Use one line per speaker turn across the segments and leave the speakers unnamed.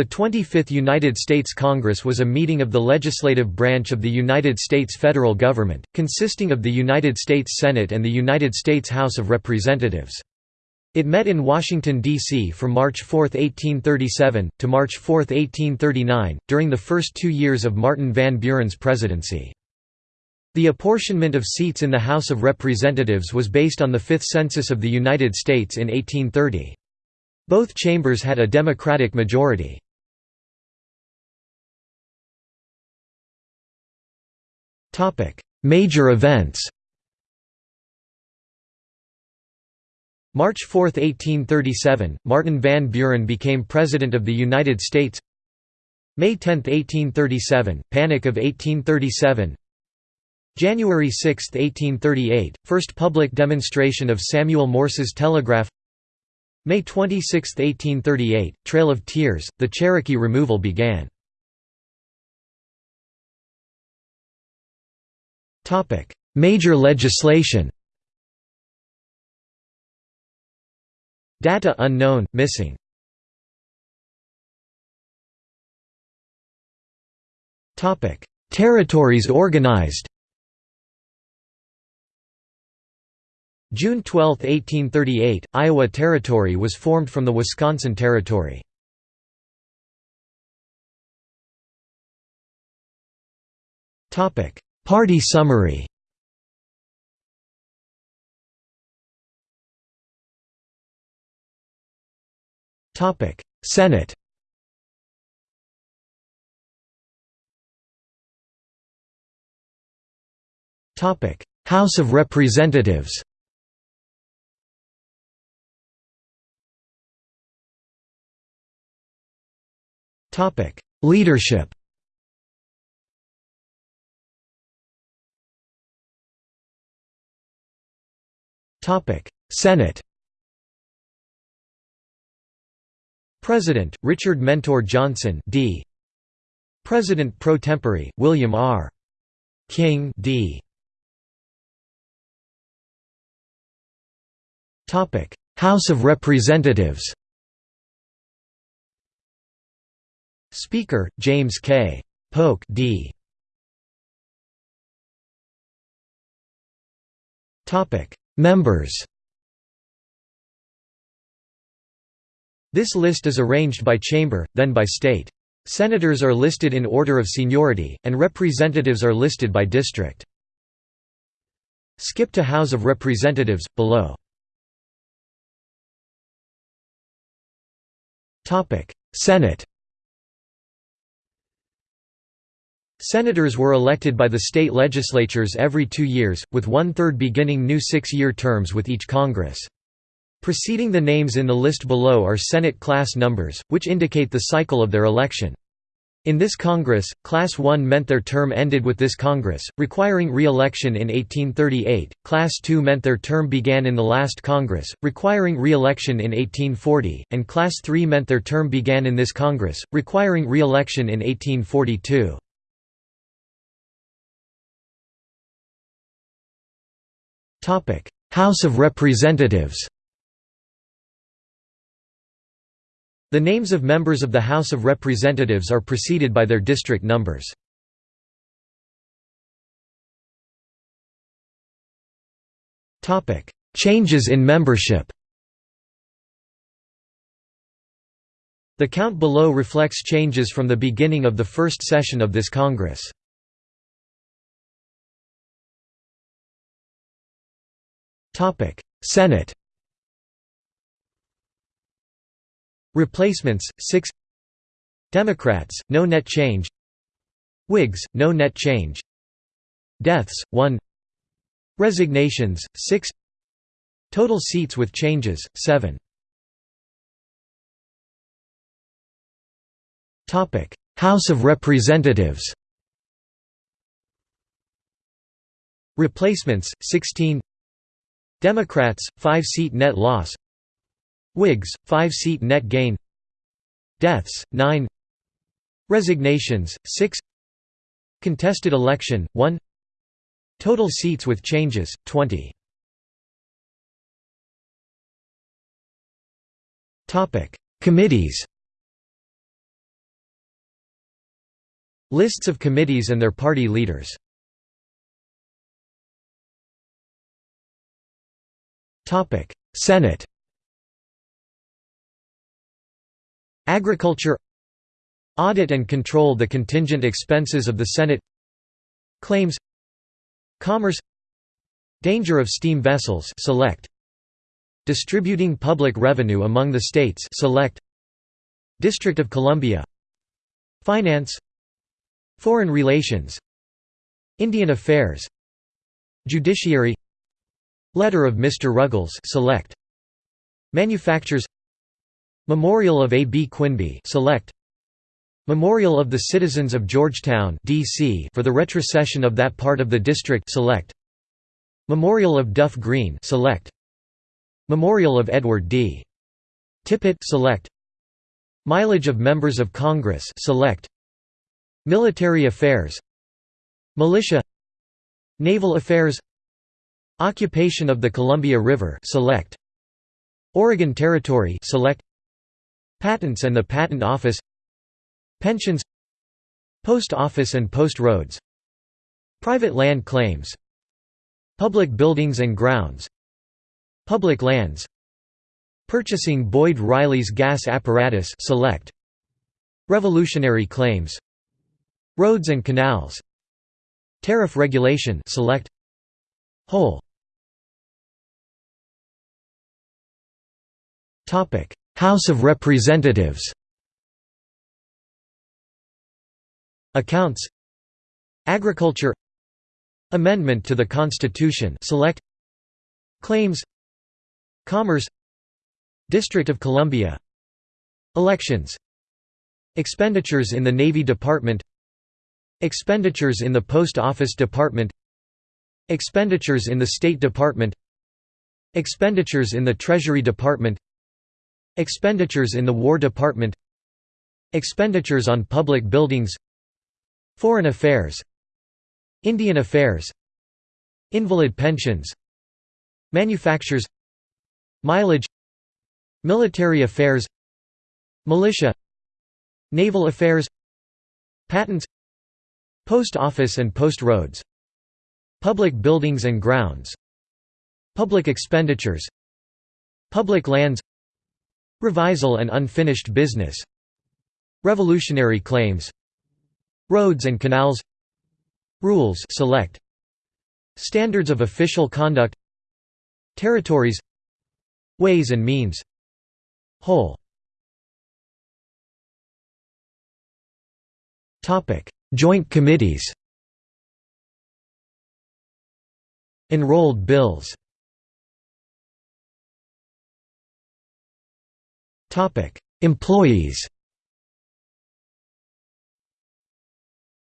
The 25th United States Congress was a meeting of the legislative branch of the United States federal government, consisting of the United States Senate and the United States House of Representatives. It met in Washington, D.C. from March 4, 1837, to March 4, 1839, during the first two years of Martin Van Buren's presidency. The apportionment of seats in the House of Representatives was based on the Fifth Census of the United States in 1830. Both chambers had a Democratic majority. Major events March 4, 1837, Martin Van Buren became President of the United States. May 10, 1837, Panic of 1837 January 6, 1838, first public demonstration of Samuel Morse's telegraph. May 26, 1838, Trail of Tears, the Cherokee removal began Major legislation Data unknown, missing. Territories organized June 12, 1838, Iowa Territory was formed from the Wisconsin Territory. Party summary. Topic. Senate. House of Representatives. Topic. Leadership Senate President, Richard Mentor Johnson D. President pro tempore, William R. King D. House of Representatives Speaker, James K. Polk D. Members This list is arranged by chamber, then by state. Senators are listed in order of seniority, and representatives are listed by district. Skip to House of Representatives, below. Senate Senators were elected by the state legislatures every two years, with one-third beginning new six-year terms with each Congress. Preceding the names in the list below are Senate class numbers, which indicate the cycle of their election. In this Congress, Class 1 meant their term ended with this Congress, requiring re-election in 1838, Class 2 meant their term began in the last Congress, requiring re-election in 1840, and Class 3 meant their term began in this Congress, requiring re-election in 1842. House of Representatives The names of members of the House of Representatives are preceded by their district numbers. Changes in membership The count below reflects changes from the beginning of the first session of this Congress. Senate Replacements 6 Democrats no net change Whigs no net change Deaths 1 Resignations 6 Total seats with changes 7 Topic. House of Representatives Replacements 16 Democrats 5 seat net loss. Whigs, 5-seat net gain. Deaths, 9 Resignations, 6 Contested election, 1 Total seats with changes, 20 Committees. Lists of committees and their party leaders Senate Agriculture Audit and control the contingent expenses of the Senate Claims Commerce Danger of steam vessels select. Distributing public revenue among the states select. District of Columbia Finance Foreign relations Indian Affairs Judiciary Letter of Mr. Ruggles select Manufactures Memorial of A. B. Quinby select Memorial of the Citizens of Georgetown DC for the retrocession of that part of the district select Memorial of Duff Green select Memorial of Edward D. Tippit select Mileage of members of Congress select Military affairs Militia Naval affairs Occupation of the Columbia River select. Oregon Territory select. Patents and the Patent Office. Pensions. Post Office and Post Roads. Private land claims. Public buildings and grounds. Public lands. Purchasing Boyd Riley's gas apparatus select. Revolutionary claims. Roads and canals. Tariff regulation select. Whole House of Representatives Accounts Agriculture Amendment to the Constitution select Claims Commerce District of Columbia Elections Expenditures in the Navy Department Expenditures in the Post Office Department Expenditures in the State Department Expenditures in the Treasury Department Expenditures in the War Department Expenditures on public buildings Foreign affairs Indian affairs Invalid pensions Manufactures Mileage Military affairs Militia Naval affairs Patents Post office and post roads Public buildings and grounds Public expenditures Public lands Revisal and unfinished business. Revolutionary claims. Roads and canals. Rules select. Standards of official conduct. Territories. Ways and means. Whole. Joint committees. Enrolled bills Employees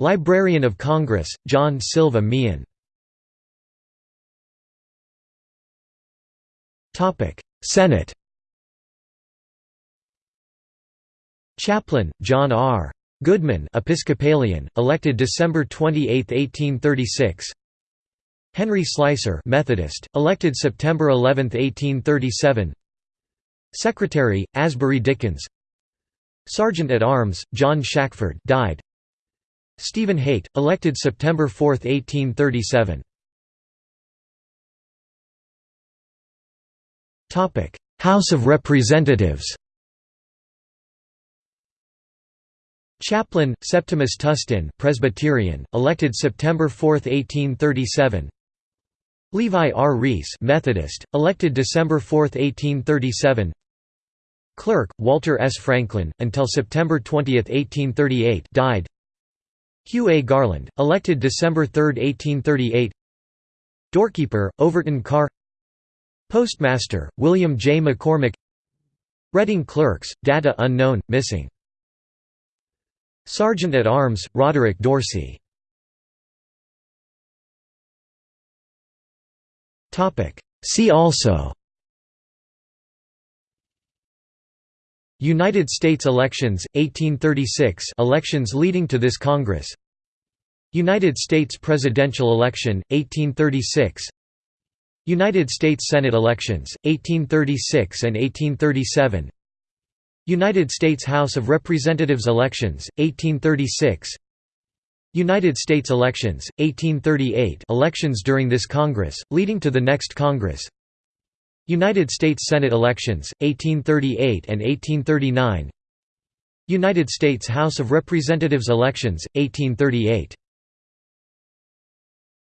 Librarian of Congress, John Silva Meehan. Senate Chaplain, John R. Goodman Episcopalian, elected December 28, 1836 Henry Slicer Methodist, elected September 11, 1837 Secretary, Asbury Dickins. Sergeant at Arms, John Shackford died. Stephen Haight, elected September 4, 1837 House of Representatives. Chaplain, Septimus Tustin Presbyterian, elected September 4, 1837 Levi R. Reese Methodist, elected December 4, 1837 Clerk, Walter S. Franklin, until September 20, 1838 died. Hugh A. Garland, elected December 3, 1838 Doorkeeper, Overton Carr. Postmaster, William J. McCormick. Reading Clerks, data unknown, missing. Sergeant at Arms, Roderick Dorsey. See also United States elections, 1836 elections leading to this Congress. United States presidential election, 1836 United States Senate elections, 1836 and 1837 United States House of Representatives elections, 1836 United States elections, 1838 elections during this Congress, leading to the next Congress United States Senate elections, 1838 and 1839 United States House of Representatives elections, 1838